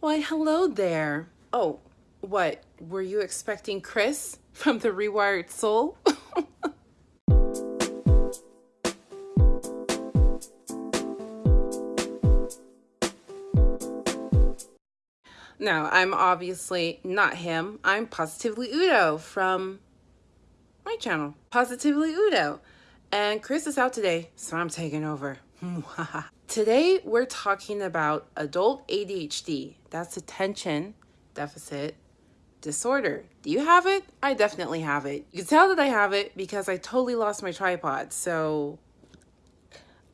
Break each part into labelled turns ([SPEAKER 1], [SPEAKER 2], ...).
[SPEAKER 1] Why, hello there. Oh, what? Were you expecting Chris from The Rewired Soul? no, I'm obviously not him. I'm Positively Udo from my channel, Positively Udo. And Chris is out today, so I'm taking over. Today, we're talking about adult ADHD. That's attention deficit disorder. Do you have it? I definitely have it. You can tell that I have it because I totally lost my tripod. So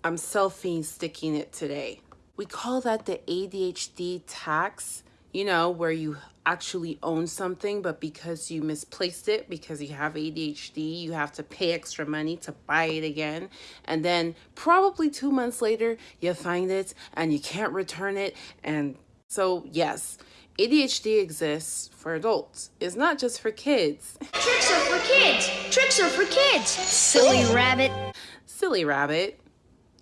[SPEAKER 1] I'm selfie sticking it today. We call that the ADHD tax, you know, where you actually own something, but because you misplaced it, because you have ADHD, you have to pay extra money to buy it again. And then probably two months later, you find it and you can't return it. And so, yes, ADHD exists for adults. It's not just for kids.
[SPEAKER 2] Tricks are for kids. Tricks are for kids. Silly rabbit.
[SPEAKER 1] Silly rabbit.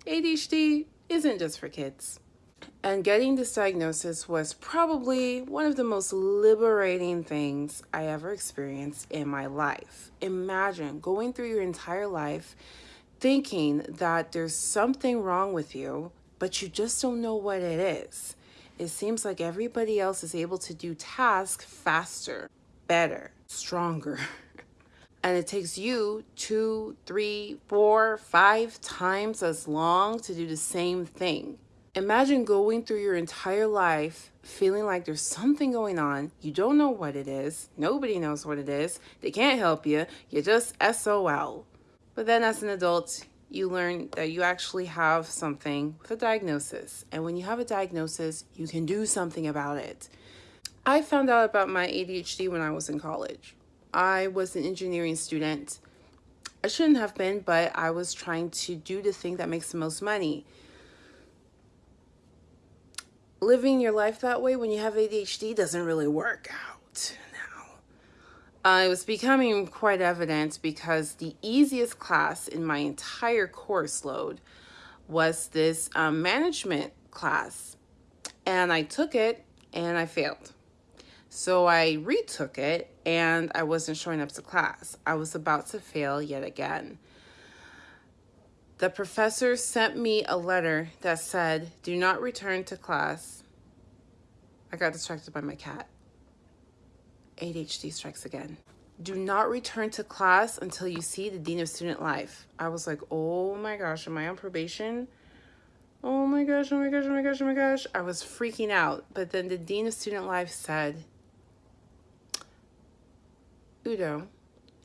[SPEAKER 1] ADHD isn't just for kids. And getting this diagnosis was probably one of the most liberating things I ever experienced in my life. Imagine going through your entire life thinking that there's something wrong with you, but you just don't know what it is it seems like everybody else is able to do tasks faster, better, stronger. and it takes you two, three, four, five times as long to do the same thing. Imagine going through your entire life feeling like there's something going on. You don't know what it is. Nobody knows what it is. They can't help you. You're just SOL. But then as an adult, you learn that you actually have something with a diagnosis. And when you have a diagnosis, you can do something about it. I found out about my ADHD when I was in college. I was an engineering student. I shouldn't have been, but I was trying to do the thing that makes the most money. Living your life that way when you have ADHD doesn't really work out. Uh, it was becoming quite evident because the easiest class in my entire course load was this um, management class. And I took it and I failed. So I retook it and I wasn't showing up to class. I was about to fail yet again. The professor sent me a letter that said, do not return to class. I got distracted by my cat. ADHD strikes again. Do not return to class until you see the Dean of Student Life. I was like, oh my gosh, am I on probation? Oh my gosh, oh my gosh, oh my gosh, oh my gosh. I was freaking out. But then the Dean of Student Life said, Udo,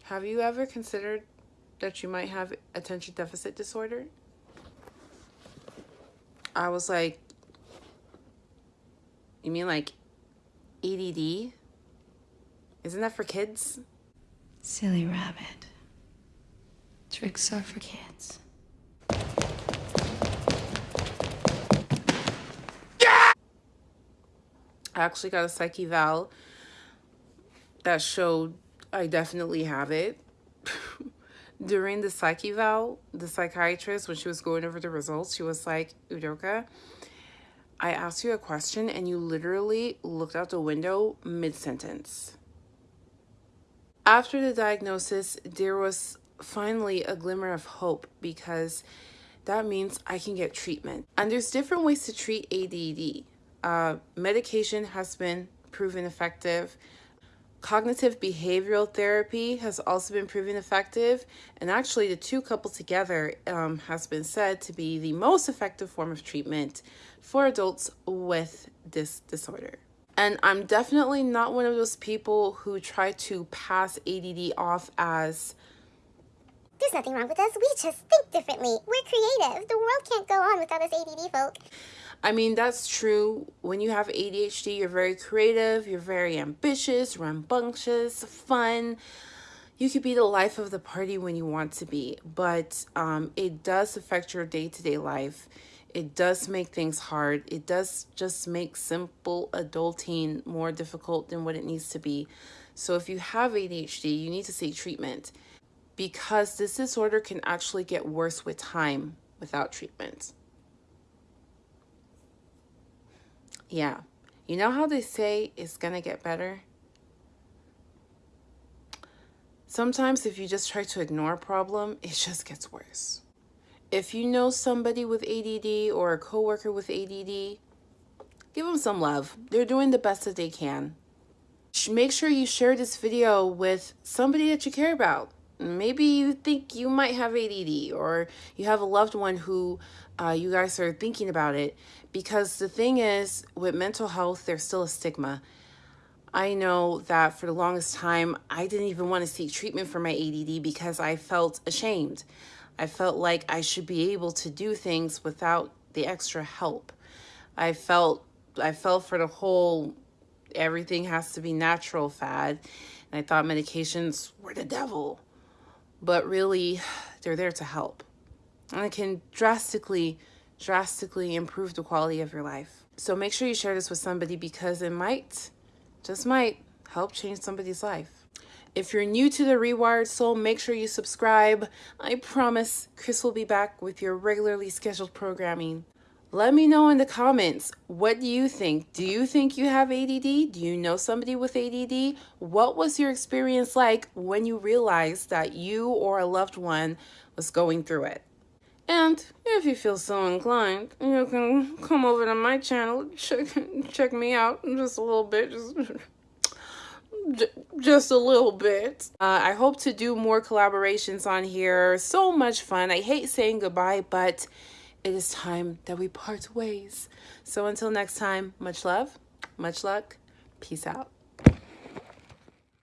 [SPEAKER 1] have you ever considered that you might have attention deficit disorder? I was like, you mean like ADD? Isn't that for kids?
[SPEAKER 2] Silly rabbit. Tricks are for kids.
[SPEAKER 1] I actually got a psych eval that showed I definitely have it. During the psych eval, the psychiatrist, when she was going over the results, she was like, Udoka, I asked you a question and you literally looked out the window mid-sentence. After the diagnosis, there was finally a glimmer of hope because that means I can get treatment. And there's different ways to treat ADD. Uh, medication has been proven effective. Cognitive behavioral therapy has also been proven effective. And actually, the two coupled together um, has been said to be the most effective form of treatment for adults with this disorder. And I'm definitely not one of those people who try to pass ADD off as
[SPEAKER 3] there's nothing wrong with us. We just think differently. We're creative. The world can't go on without us ADD folk.
[SPEAKER 1] I mean, that's true. When you have ADHD, you're very creative, you're very ambitious, rambunctious, fun. You could be the life of the party when you want to be, but um, it does affect your day-to-day -day life. It does make things hard. It does just make simple adulting more difficult than what it needs to be. So if you have ADHD, you need to seek treatment because this disorder can actually get worse with time without treatment. Yeah, You know how they say it's going to get better? Sometimes if you just try to ignore a problem, it just gets worse. If you know somebody with ADD or a coworker with ADD, give them some love. They're doing the best that they can. Make sure you share this video with somebody that you care about. Maybe you think you might have ADD or you have a loved one who uh, you guys are thinking about it. Because the thing is, with mental health, there's still a stigma. I know that for the longest time, I didn't even want to seek treatment for my ADD because I felt ashamed. I felt like I should be able to do things without the extra help. I felt I fell for the whole everything has to be natural fad. And I thought medications were the devil. But really, they're there to help. And it can drastically, drastically improve the quality of your life. So make sure you share this with somebody because it might just might help change somebody's life. If you're new to the Rewired Soul, make sure you subscribe. I promise Chris will be back with your regularly scheduled programming. Let me know in the comments, what do you think? Do you think you have ADD? Do you know somebody with ADD? What was your experience like when you realized that you or a loved one was going through it? And if you feel so inclined, you can come over to my channel, check, check me out just a little bit, just, just a little bit. Uh, I hope to do more collaborations on here. So much fun. I hate saying goodbye, but it is time that we part ways. So until next time, much love, much luck, peace out.